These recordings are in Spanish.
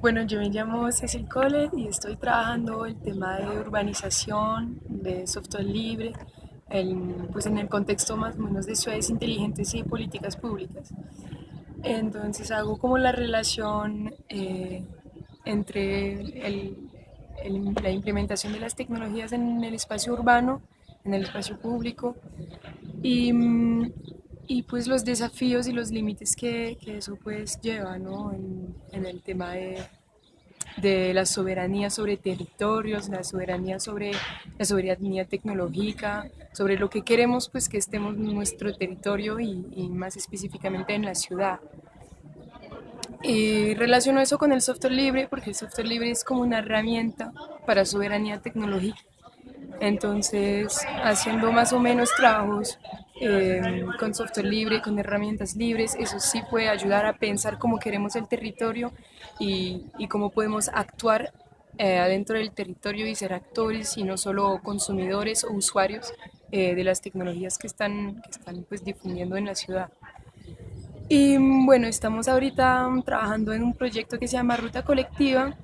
Bueno, yo me llamo Cecil Cole y estoy trabajando el tema de urbanización, de software libre, pues en el contexto más o menos de ciudades inteligentes y políticas públicas. Entonces hago como la relación eh, entre la implementación de las tecnologías en el espacio urbano, en el espacio público y, y pues los desafíos y los límites que, que eso pues lleva ¿no? en, en, el tema de, de, la soberanía sobre territorios, la soberanía sobre la soberanía tecnológica, sobre lo que queremos pues que estemos en nuestro territorio y, y más específicamente en la ciudad. Y relaciono eso con el software libre porque el software libre es como una herramienta para soberanía tecnológica. Entonces, haciendo más o menos trabajos eh, con software libre, con herramientas libres, eso sí puede ayudar a pensar cómo queremos el territorio y, y cómo podemos actuar eh, adentro del territorio y ser actores y no solo consumidores o usuarios eh, de las tecnologías que están, que están pues, difundiendo en la ciudad. Y bueno, estamos ahorita trabajando en un proyecto que se llama Ruta Colectiva,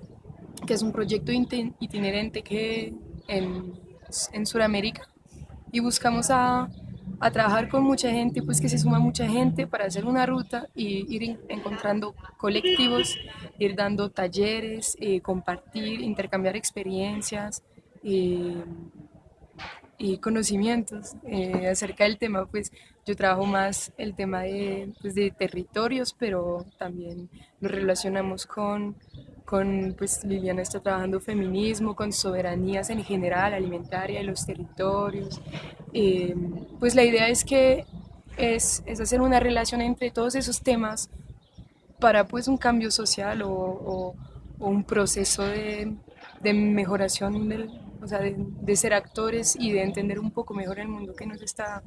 que es un proyecto itinerante que en, en Sudamérica y buscamos a a trabajar con mucha gente, pues que se suma mucha gente para hacer una ruta y ir encontrando colectivos, ir dando talleres, eh, compartir, intercambiar experiencias eh, y conocimientos eh, acerca del tema, pues yo trabajo más el tema de, pues, de territorios, pero también lo relacionamos con con, pues Liliana está trabajando feminismo, con soberanías en general, alimentaria de los territorios. Eh, pues la idea es que es, es, hacer una relación entre todos esos temas para pues un cambio social o, un proceso de, de mejoración, del, o sea, de, ser actores y de entender un poco mejor el mundo que nos está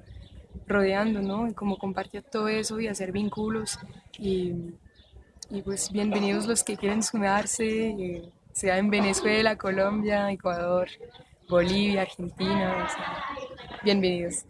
rodeando, ¿no? Y cómo compartir todo eso y hacer vínculos y y pues bienvenidos los que quieren sumarse, eh, sea en Venezuela, Colombia, Ecuador, Bolivia, Argentina, bienvenidos.